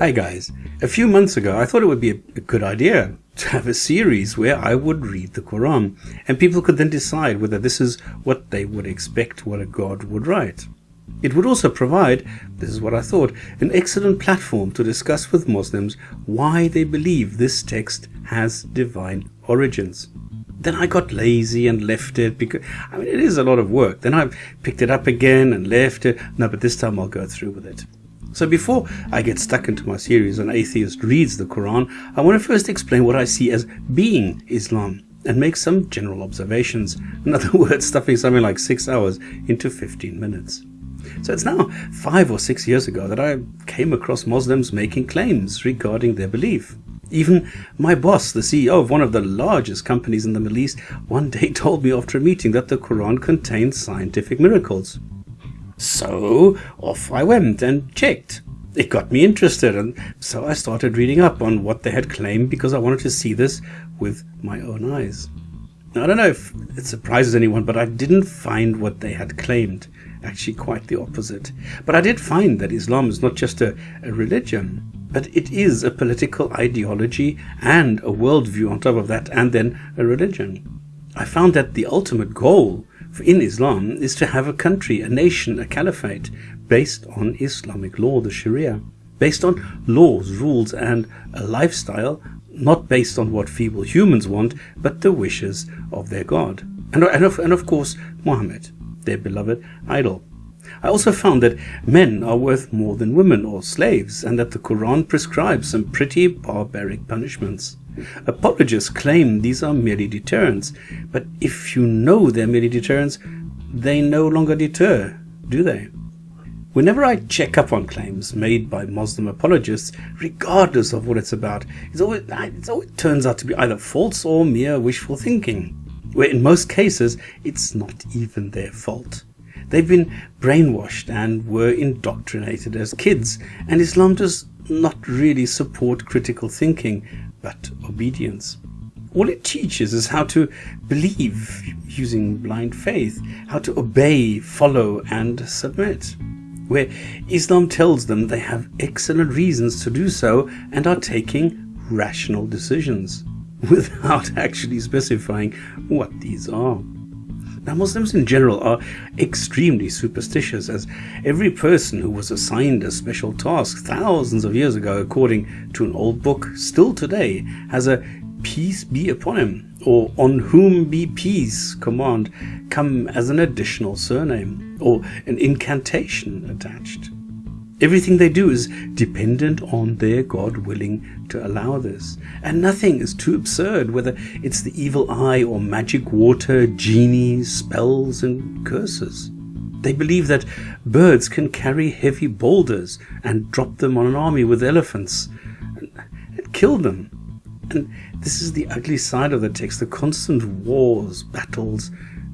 Hi guys. A few months ago, I thought it would be a, a, good idea to have a series where I would read the Quran and people could then decide whether this is what they would expect what a God would write. It would also provide, this is what I thought, an excellent platform to discuss with Muslims why they believe this text has divine origins. Then I got lazy and left it because, I mean, it is a lot of work. Then I picked it up again and left it. No, but this time I'll go through with it. So before I get stuck into my series on atheist reads the Quran, I want to first explain what I see as being Islam and make some general observations. In other words, stuffing something like six hours into 15 minutes. So it's now five or six years ago that I came across Muslims making claims regarding their belief. Even my boss, the CEO of one of the largest companies in the Middle East, one day told me after a meeting that the Quran contains scientific miracles. So off I went and checked. It got me interested, and so I started reading up on what they had claimed because I wanted to see this with my own eyes. Now, I don't know if it surprises anyone, but I didn't find what they had claimed. Actually, quite the opposite. But I did find that Islam is not just a, a religion, but it is a political ideology and a worldview on top of that, and then a religion. I found that the ultimate goal in Islam is to have a country, a nation, a caliphate based on Islamic law, the Sharia, based on laws, rules, and a lifestyle not based on what feeble humans want, but the wishes of their God. And, of, and of course, Muhammad, their beloved idol. I also found that men are worth more than women or slaves, and that the Quran prescribes some pretty barbaric punishments. Apologists claim these are merely deterrents, but if you know they're merely deterrents, they no longer deter, do they? Whenever I check up on claims made by Muslim apologists, regardless of what it's about, it's always, it always turns out to be either false or mere wishful thinking, where in most cases it's not even their fault. They've been brainwashed and were indoctrinated as kids, and Islam does not really support critical thinking, but obedience. All it teaches is how to believe using blind faith, how to obey, follow, and submit. Where Islam tells them they have excellent reasons to do so and are taking rational decisions without actually specifying what these are. Now, Muslims in general are extremely superstitious, as every person who was assigned a special task thousands of years ago, according to an old book, still today has a peace be upon him, or on whom be peace command come as an additional surname, or an incantation attached. Everything they do is dependent on their God willing to allow this. And nothing is too absurd, whether it's the evil eye or magic water, genies, spells, and curses. They believe that birds can carry heavy boulders and drop them on an army with elephants and, kill them. And this is the ugly side of the text the constant wars, battles,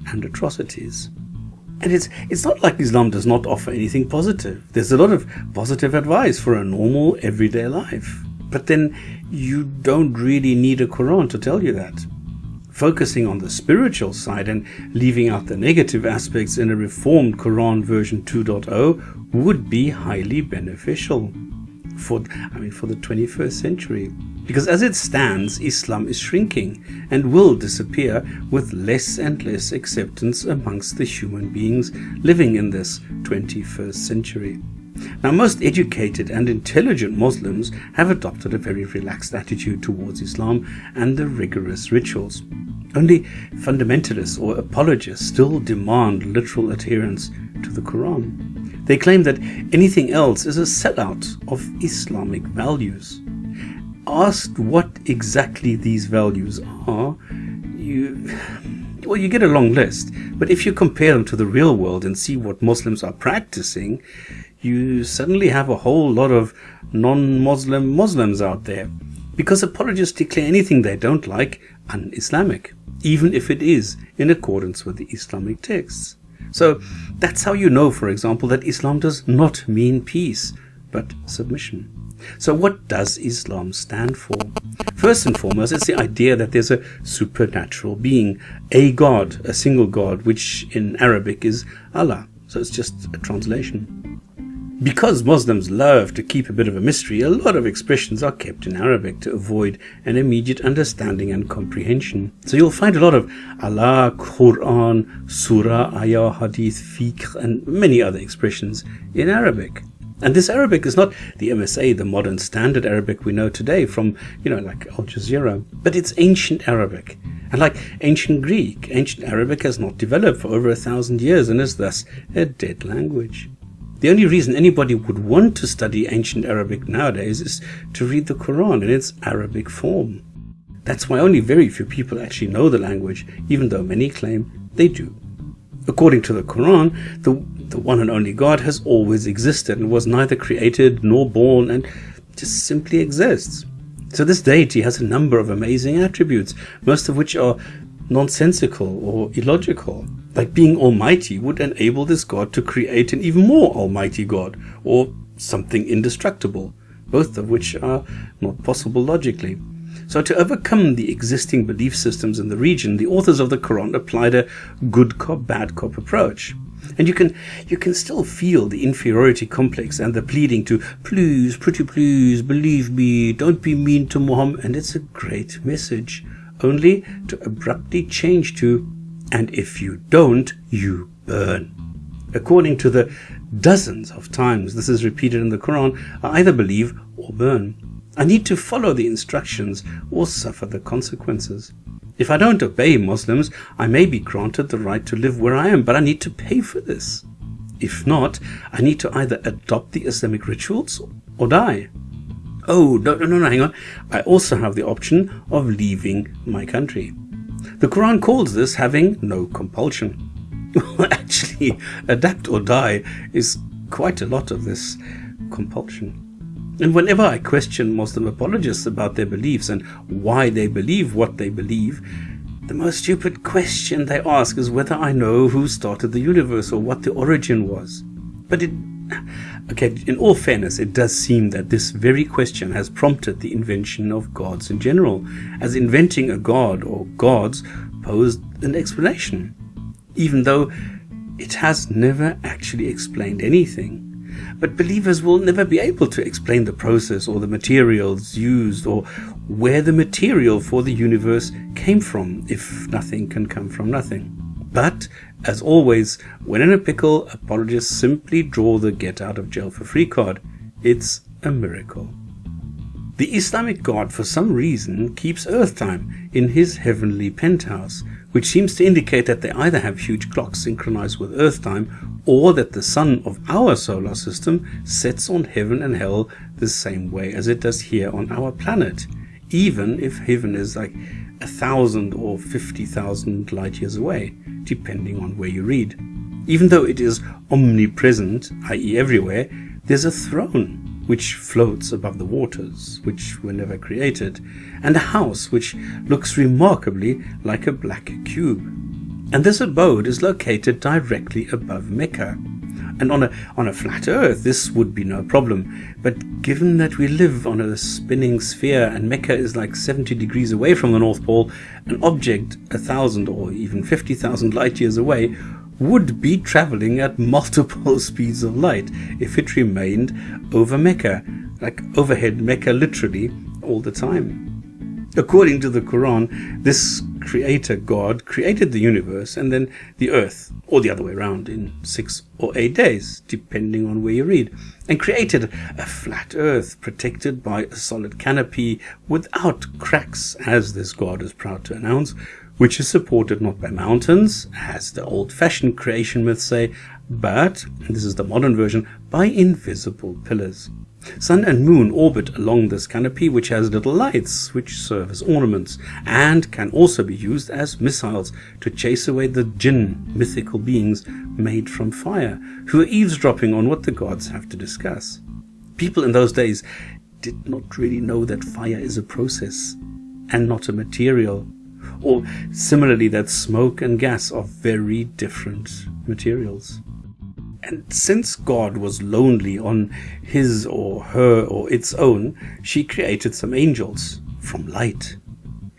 and atrocities. And it's it's not like Islam does not offer anything positive. There's a lot of positive advice for a normal everyday life. But then you don't really need a Quran to tell you that. Focusing on the spiritual side and leaving out the negative aspects in a reformed Quran version 2.0 would be highly beneficial for I mean for the 21st century. Because as it stands, Islam is shrinking and will disappear with less and less acceptance amongst the human beings living in this 21st century. Now, most educated and intelligent Muslims have adopted a very relaxed attitude towards Islam and the rigorous rituals. Only fundamentalists or apologists still demand literal adherence to the Quran. They claim that anything else is a sellout of Islamic values asked what exactly these values are, you well, you get a long list. But if you compare them to the real world and see what Muslims are practicing, you suddenly have a whole lot of non-Muslim Muslims out there. Because apologists declare anything they don't like un-Islamic, even if it is in accordance with the Islamic texts. So that's how you know, for example, that Islam does not mean peace, but submission. So what does Islam stand for? First and foremost, it's the idea that there's a supernatural being, a God, a single God, which in Arabic is Allah. So it's just a translation. Because Muslims love to keep a bit of a mystery, a lot of expressions are kept in Arabic to avoid an immediate understanding and comprehension. So you'll find a lot of Allah, Quran, Surah, Ayah, Hadith, Fiqh, and many other expressions in Arabic. And this Arabic is not the MSA, the modern standard Arabic we know today from, you know, like Al Jazeera, but it's ancient Arabic. And like ancient Greek, ancient Arabic has not developed for over a thousand years and is thus a dead language. The only reason anybody would want to study ancient Arabic nowadays is to read the Quran in its Arabic form. That's why only very few people actually know the language, even though many claim they do. According to the Quran, the, the one and only God has always existed and was neither created nor born and just simply exists. So this deity has a number of amazing attributes, most of which are nonsensical or illogical. Like being almighty would enable this God to create an even more almighty God, or something indestructible, both of which are not possible logically. So to overcome the existing belief systems in the region, the authors of the Quran applied a good cop, bad cop approach. And you can you can still feel the inferiority complex and the pleading to please, pretty please, believe me, don't be mean to Muhammad and it's a great message only to abruptly change to, and if you don't, you burn. According to the dozens of times this is repeated in the Quran, I either believe or burn. I need to follow the instructions or suffer the consequences. If I don't obey Muslims, I may be granted the right to live where I am, but I need to pay for this. If not, I need to either adopt the Islamic rituals or die. Oh, no, no, no, hang on. I also have the option of leaving my country. The Quran calls this having no compulsion. Actually, adapt or die is quite a lot of this compulsion. And whenever I question Muslim apologists about their beliefs and why they believe what they believe, the most stupid question they ask is whether I know who started the universe or what the origin was. But it Okay, in all fairness, it does seem that this very question has prompted the invention of gods in general, as inventing a god or gods posed an explanation, even though it has never actually explained anything. But believers will never be able to explain the process or the materials used or where the material for the universe came from if nothing can come from nothing. But as always, when in a pickle, apologists simply draw the get out of jail for free card. It's a miracle. The Islamic God, for some reason, keeps Earth time in his heavenly penthouse, which seems to indicate that they either have huge clocks synchronized with Earth time or that the sun of our solar system sets on heaven and hell the same way as it does here on our planet, even if heaven is like a thousand or fifty thousand light years away depending on where you read. Even though it is omnipresent, i.e., everywhere, there's a throne which floats above the waters, which were never created, and a house which looks remarkably like a black cube. And this abode is located directly above Mecca. And on a, on a flat earth, this would be no problem. But given that we live on a spinning sphere and Mecca is like 70 degrees away from the North Pole, an object a thousand or even 50,000 light years away would be traveling at multiple speeds of light if it remained over Mecca, like overhead Mecca literally all the time. According to the Quran, this creator God created the universe and then the earth, or the other way around, in six or eight days, depending on where you read, and created a flat earth protected by a solid canopy without cracks, as this God is proud to announce, which is supported not by mountains, as the old fashioned creation myths say, but, this is the modern version, by invisible pillars. Sun and moon orbit along this canopy which has little lights which serve as ornaments and can also be used as missiles to chase away the jinn, mythical beings made from fire, who are eavesdropping on what the gods have to discuss. People in those days did not really know that fire is a process and not a material, or similarly that smoke and gas are very different materials. And since God was lonely on his or her or its own, she created some angels from light.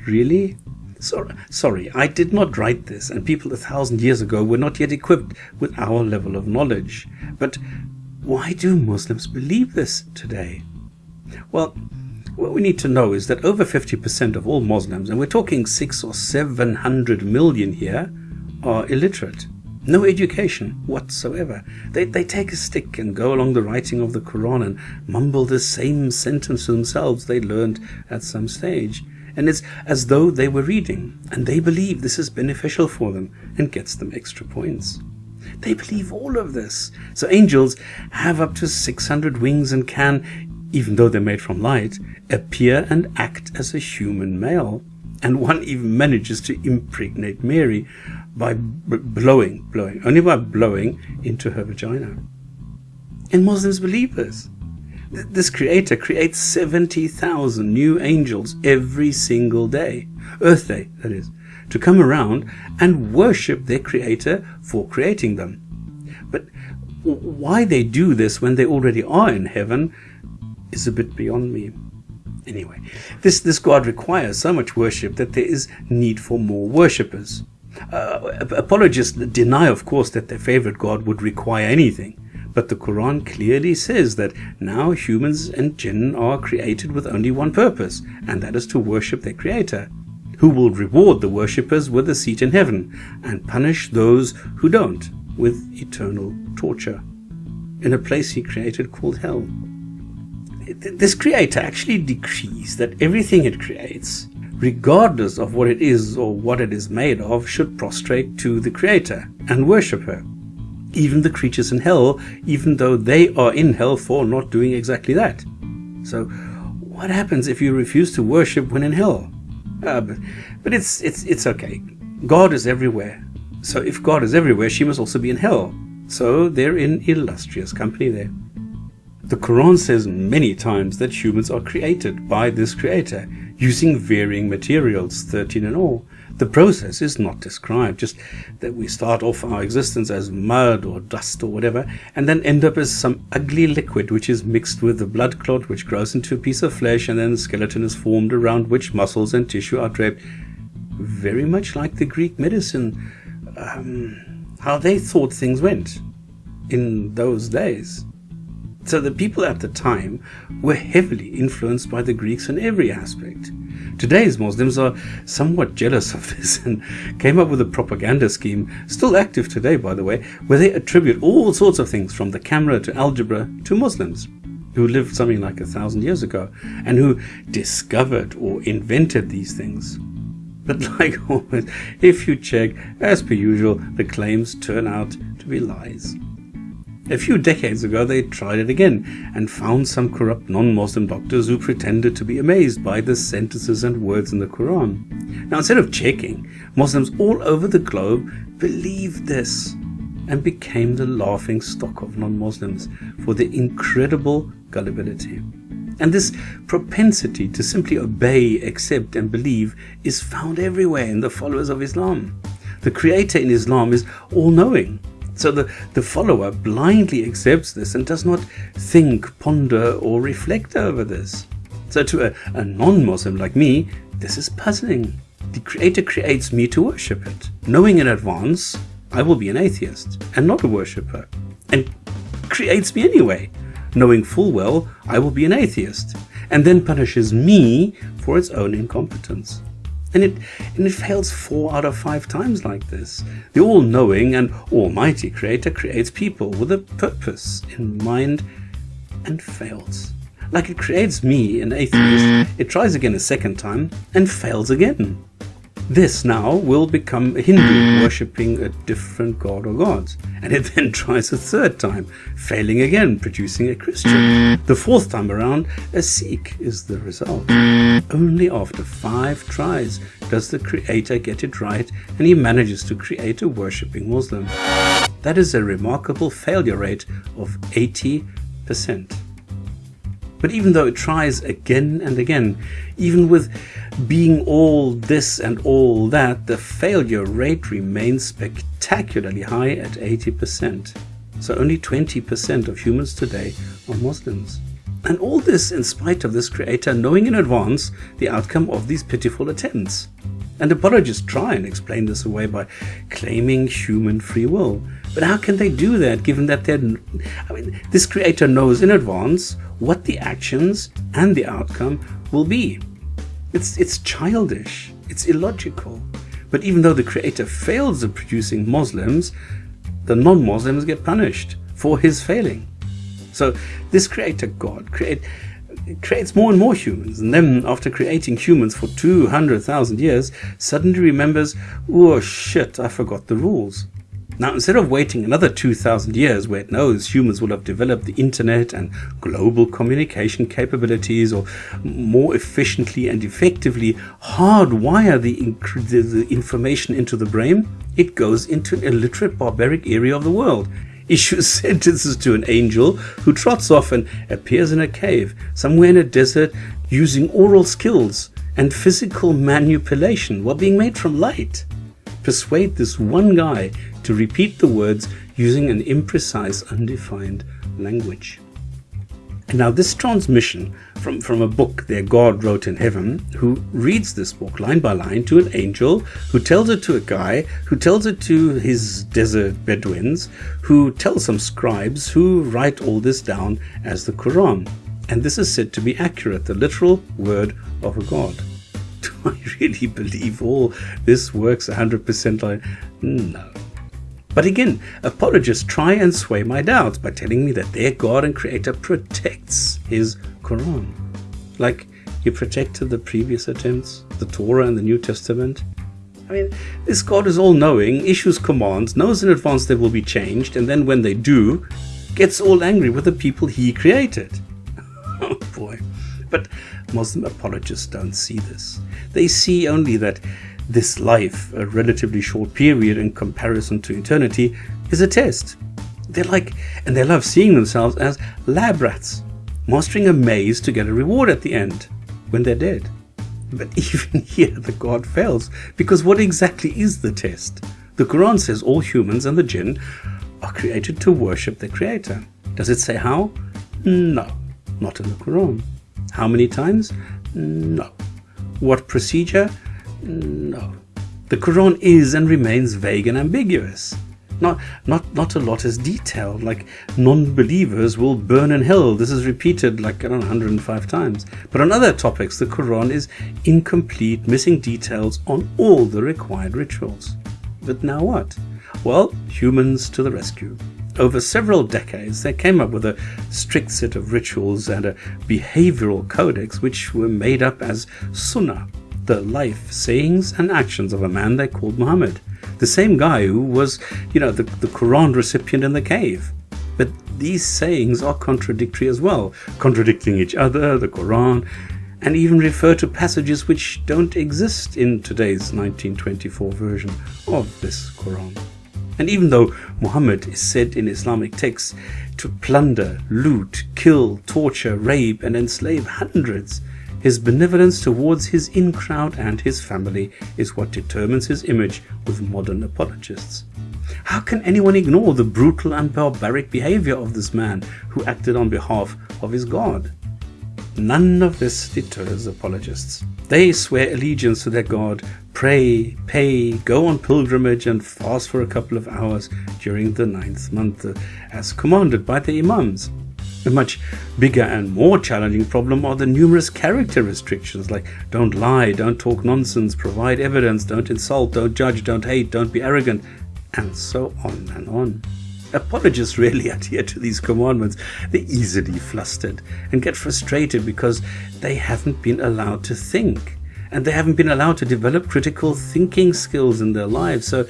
Really? So, sorry, I did not write this, and people a thousand years ago were not yet equipped with our level of knowledge. But why do Muslims believe this today? Well, what we need to know is that over 50% of all Muslims, and we're talking six or seven hundred million here, are illiterate. No education whatsoever. They, they take a stick and go along the writing of the Quran and mumble the same sentence to themselves they learned at some stage. And it's as though they were reading, and they believe this is beneficial for them and gets them extra points. They believe all of this. So angels have up to 600 wings and can, even though they're made from light, appear and act as a human male. And one even manages to impregnate Mary by b- blowing, blowing, only by blowing into her vagina. And Muslims believe this. This creator creates 70,000 new angels every single day. Earth Day, that is, to come around and worship their creator for creating them. But why they do this when they already are in heaven is a bit beyond me. Anyway, this, this God requires so much worship that there is need for more worshippers. Uh, apologists deny, of course, that their favorite God would require anything. But the Quran clearly says that now humans and jinn are created with only one purpose, and that is to worship their Creator, who will reward the worshippers with a seat in heaven, and punish those who don't with eternal torture, in a place he created called hell this creator actually decrees that everything it creates, regardless of what it is or what it is made of, should prostrate to the creator and worship her. Even the creatures in hell, even though they are in hell for not doing exactly that. So, what happens if you refuse to worship when in hell? Uh, but, but it's, it's, it's okay. God is everywhere. So if God is everywhere, she must also be in hell. So they're in illustrious company there. The Quran says many times that humans are created by this creator using varying materials, 13 in all. The process is not described, just that we start off our existence as mud or dust or whatever, and then end up as some ugly liquid which is mixed with the blood clot which grows into a piece of flesh, and then the skeleton is formed around which muscles and tissue are draped. Very much like the Greek medicine, um, how they thought things went in those days. So the people at the time were heavily influenced by the Greeks in every aspect. Today's Muslims are somewhat jealous of this and came up with a propaganda scheme, still active today by the way, where they attribute all sorts of things from the camera to algebra to Muslims who lived something like a thousand years ago and who discovered or invented these things. But like always, if you check, as per usual, the claims turn out to be lies. A few decades ago, they tried it again and found some corrupt non Muslim doctors who pretended to be amazed by the sentences and words in the Quran. Now, instead of checking, Muslims all over the globe believed this and became the laughing stock of non Muslims for their incredible gullibility. And this propensity to simply obey, accept, and believe is found everywhere in the followers of Islam. The Creator in Islam is all knowing so the, the follower blindly accepts this and does not think, ponder, or reflect over this. So to a, a non Muslim like me, this is puzzling. The Creator creates me to worship it, knowing in advance I will be an atheist and not a worshipper, and creates me anyway, knowing full well I will be an atheist, and then punishes me for its own incompetence. And it, and it fails four out of five times like this. The all knowing and almighty Creator creates people with a purpose in mind and fails. Like it creates me, an atheist, it tries again a second time and fails again. This now will become a Hindu mm. worshipping a different god or gods, and it then tries a third time, failing again, producing a Christian. Mm. The fourth time around, a Sikh is the result. Mm. Only after five tries does the creator get it right, and he manages to create a worshipping Muslim. That is a remarkable failure rate of 80%. But even though it tries again and again, even with being all this and all that, the failure rate remains spectacularly high at 80%. So only 20% of humans today are Muslims. And all this in spite of this creator knowing in advance the outcome of these pitiful attempts. And apologists try and explain this away by claiming human free will. But how can they do that given that they're. I mean, this creator knows in advance what the actions and the outcome will be. It's, it's childish, it's illogical. But even though the creator fails at producing Muslims, the non Muslims get punished for his failing. So, this creator God create, creates more and more humans, and then, after creating humans for 200,000 years, suddenly remembers, oh shit, I forgot the rules. Now, instead of waiting another 2,000 years where it knows humans will have developed the internet and global communication capabilities or more efficiently and effectively hardwire the, inc- the information into the brain, it goes into an illiterate barbaric area of the world issues sentences to an angel who trots off and appears in a cave somewhere in a desert using oral skills and physical manipulation while being made from light. Persuade this one guy to repeat the words using an imprecise, undefined language. And now, this transmission from, from a book their God wrote in heaven, who reads this book line by line to an angel, who tells it to a guy, who tells it to his desert Bedouins, who tells some scribes who write all this down as the Quran. And this is said to be accurate, the literal word of a God. Do I really believe all this works 100% like? No. But again, apologists try and sway my doubts by telling me that their God and Creator protects His Quran. Like He protected the previous attempts, the Torah and the New Testament. I mean, this God is all knowing, issues commands, knows in advance they will be changed, and then when they do, gets all angry with the people He created. oh boy. But Muslim apologists don't see this. They see only that this life, a relatively short period in comparison to eternity, is a test. They like and they love seeing themselves as lab rats, mastering a maze to get a reward at the end when they're dead. But even here the God fails, because what exactly is the test? The Quran says all humans and the jinn are created to worship their creator. Does it say how? No, not in the Quran. How many times? No. What procedure? No. The Quran is and remains vague and ambiguous. Not, not, not a lot is detailed, like non-believers will burn in hell. This is repeated like I don't know, 105 times. But on other topics, the Quran is incomplete, missing details on all the required rituals. But now what? Well, humans to the rescue. Over several decades, they came up with a strict set of rituals and a behavioral codex which were made up as Sunnah, the life, sayings, and actions of a man they called Muhammad. The same guy who was, you know, the, the Quran recipient in the cave. But these sayings are contradictory as well, contradicting each other, the Quran, and even refer to passages which don't exist in today's 1924 version of this Quran. And even though Muhammad is said in Islamic texts to plunder, loot, kill, torture, rape, and enslave hundreds, his benevolence towards his in crowd and his family is what determines his image with modern apologists. How can anyone ignore the brutal and barbaric behavior of this man who acted on behalf of his God? None of this deters apologists. They swear allegiance to their God, pray, pay, go on pilgrimage, and fast for a couple of hours during the ninth month, as commanded by the Imams. A much bigger and more challenging problem are the numerous character restrictions like don't lie, don't talk nonsense, provide evidence, don't insult, don't judge, don't hate, don't be arrogant, and so on and on. Apologists rarely adhere to these commandments. They're easily flustered and get frustrated because they haven't been allowed to think and they haven't been allowed to develop critical thinking skills in their lives. So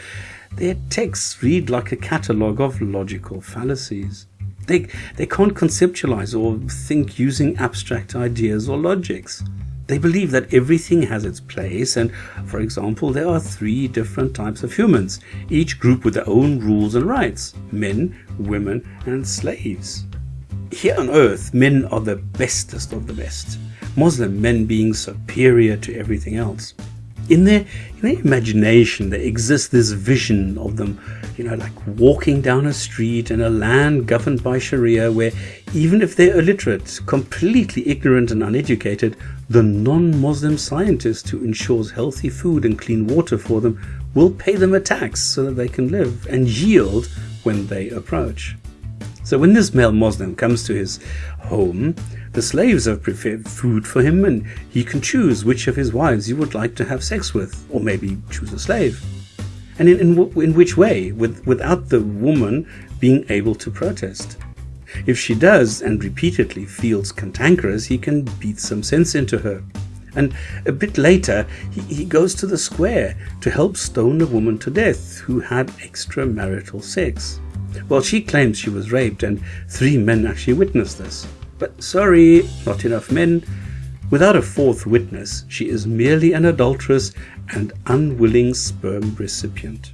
their texts read like a catalogue of logical fallacies. They, they can't conceptualize or think using abstract ideas or logics. They believe that everything has its place, and for example, there are three different types of humans, each group with their own rules and rights men, women, and slaves. Here on earth, men are the bestest of the best, Muslim men being superior to everything else in their, in their imagination there exists this vision of them you know like walking down a street in a land governed by sharia where even if they're illiterate completely ignorant and uneducated the non-muslim scientist who ensures healthy food and clean water for them will pay them a tax so that they can live and yield when they approach. So when this male Muslim comes to his home, the slaves have prepared food for him and he can choose which of his wives he would like to have sex with, or maybe choose a slave. And in, in, in which way? With, without the woman being able to protest. If she does and repeatedly feels cantankerous, he can beat some sense into her. And a bit later, he, he goes to the square to help stone a woman to death who had extramarital sex. Well, she claims she was raped, and three men actually witnessed this. But sorry, not enough men. Without a fourth witness, she is merely an adulteress and unwilling sperm recipient.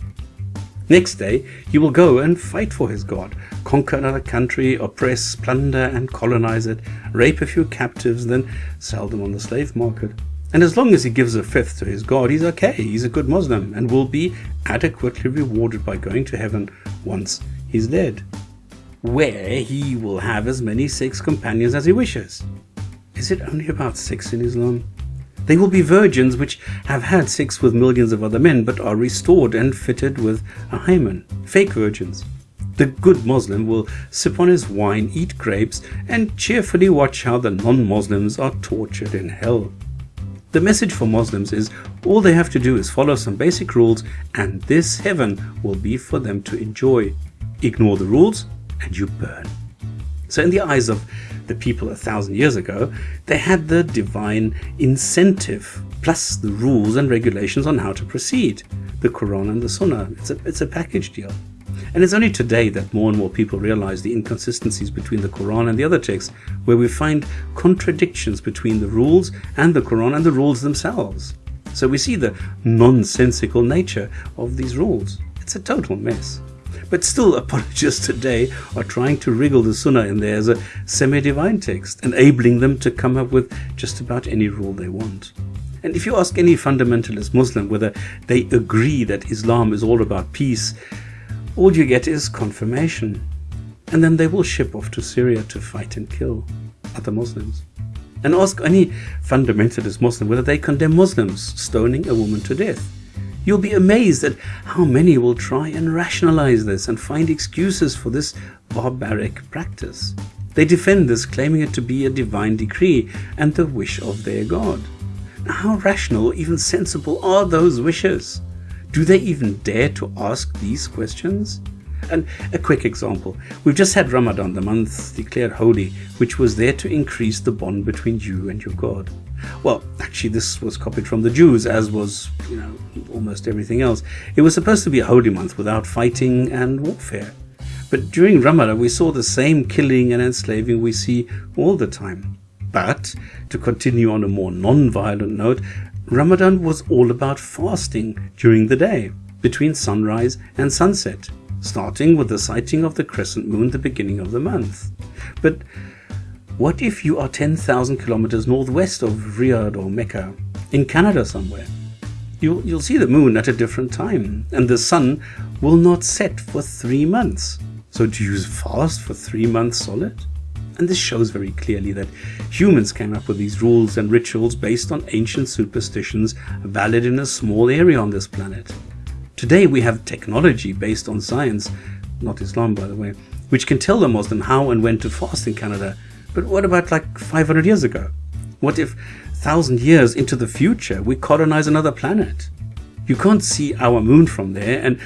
Next day, he will go and fight for his God, conquer another country, oppress, plunder, and colonize it, rape a few captives, then sell them on the slave market. And as long as he gives a fifth to his God, he's okay, he's a good Muslim, and will be adequately rewarded by going to heaven once he's dead, where he will have as many sex companions as he wishes. Is it only about sex in Islam? They will be virgins which have had sex with millions of other men but are restored and fitted with a hymen, fake virgins. The good Muslim will sip on his wine, eat grapes, and cheerfully watch how the non Muslims are tortured in hell. The message for Muslims is all they have to do is follow some basic rules, and this heaven will be for them to enjoy. Ignore the rules, and you burn. So, in the eyes of the people a thousand years ago, they had the divine incentive, plus the rules and regulations on how to proceed the Quran and the Sunnah. It's a, it's a package deal. And it's only today that more and more people realize the inconsistencies between the Quran and the other texts, where we find contradictions between the rules and the Quran and the rules themselves. So we see the nonsensical nature of these rules. It's a total mess. But still, apologists today are trying to wriggle the Sunnah in there as a semi divine text, enabling them to come up with just about any rule they want. And if you ask any fundamentalist Muslim whether they agree that Islam is all about peace, all you get is confirmation. And then they will ship off to Syria to fight and kill other Muslims. And ask any fundamentalist Muslim whether they condemn Muslims stoning a woman to death. You'll be amazed at how many will try and rationalize this and find excuses for this barbaric practice. They defend this, claiming it to be a divine decree and the wish of their God. Now, how rational even sensible are those wishes? Do they even dare to ask these questions? And a quick example. We've just had Ramadan, the month declared holy, which was there to increase the bond between you and your God. Well, actually, this was copied from the Jews, as was, you know, almost everything else. It was supposed to be a holy month without fighting and warfare. But during Ramadan, we saw the same killing and enslaving we see all the time. But, to continue on a more non violent note, Ramadan was all about fasting during the day, between sunrise and sunset, starting with the sighting of the crescent moon the beginning of the month. But what if you are 10,000 kilometers northwest of Riyadh or Mecca, in Canada somewhere? You'll, you'll see the moon at a different time, and the sun will not set for three months. So do you fast for three months solid? And this shows very clearly that humans came up with these rules and rituals based on ancient superstitions valid in a small area on this planet. Today we have technology based on science, not Islam by the way, which can tell the Muslim how and when to fast in Canada but what about like 500 years ago? What if 1,000 years into the future we colonize another planet? You can't see our moon from there, and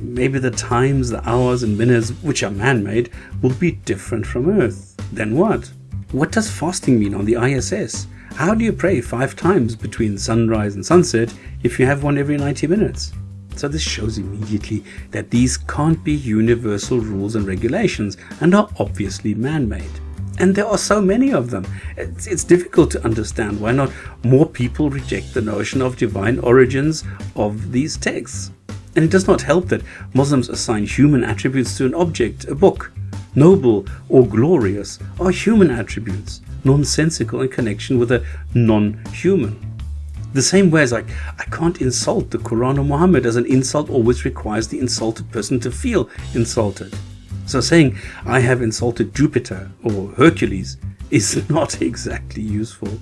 maybe the times, the hours, and minutes, which are man made, will be different from Earth. Then what? What does fasting mean on the ISS? How do you pray five times between sunrise and sunset if you have one every 90 minutes? So this shows immediately that these can't be universal rules and regulations and are obviously man-made. And there are so many of them. It's, it's, difficult to understand why not more people reject the notion of divine origins of these texts. And it does not help that Muslims assign human attributes to an object, a book. Noble or glorious are human attributes, nonsensical in connection with a non human. The same way as I, I can't insult the Quran or Muhammad, as an insult always requires the insulted person to feel insulted. So saying, I have insulted Jupiter or Hercules is not exactly useful.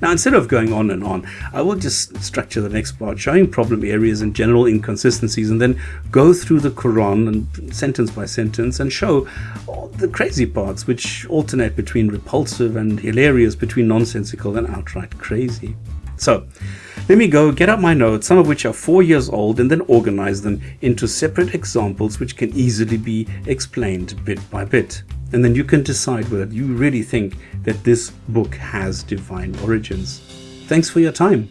Now, instead of going on and on, I will just structure the next part showing problem areas and general inconsistencies and then go through the Quran and sentence by sentence and show the crazy parts which alternate between repulsive and hilarious, between nonsensical and outright crazy. So, let me go get out my notes, some of which are four years old, and then organize them into separate examples which can easily be explained bit by bit. And then you can decide whether you really think that this book has divine origins. Thanks for your time.